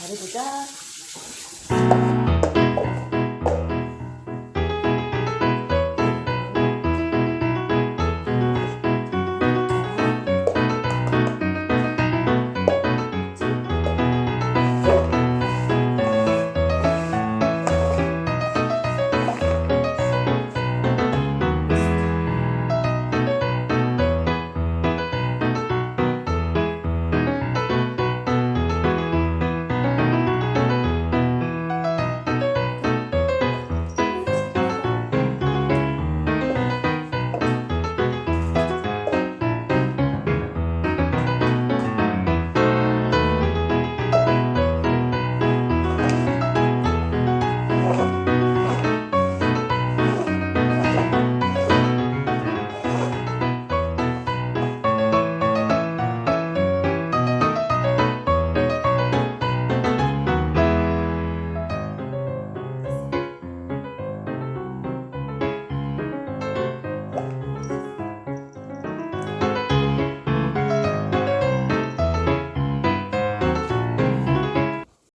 잘해보자.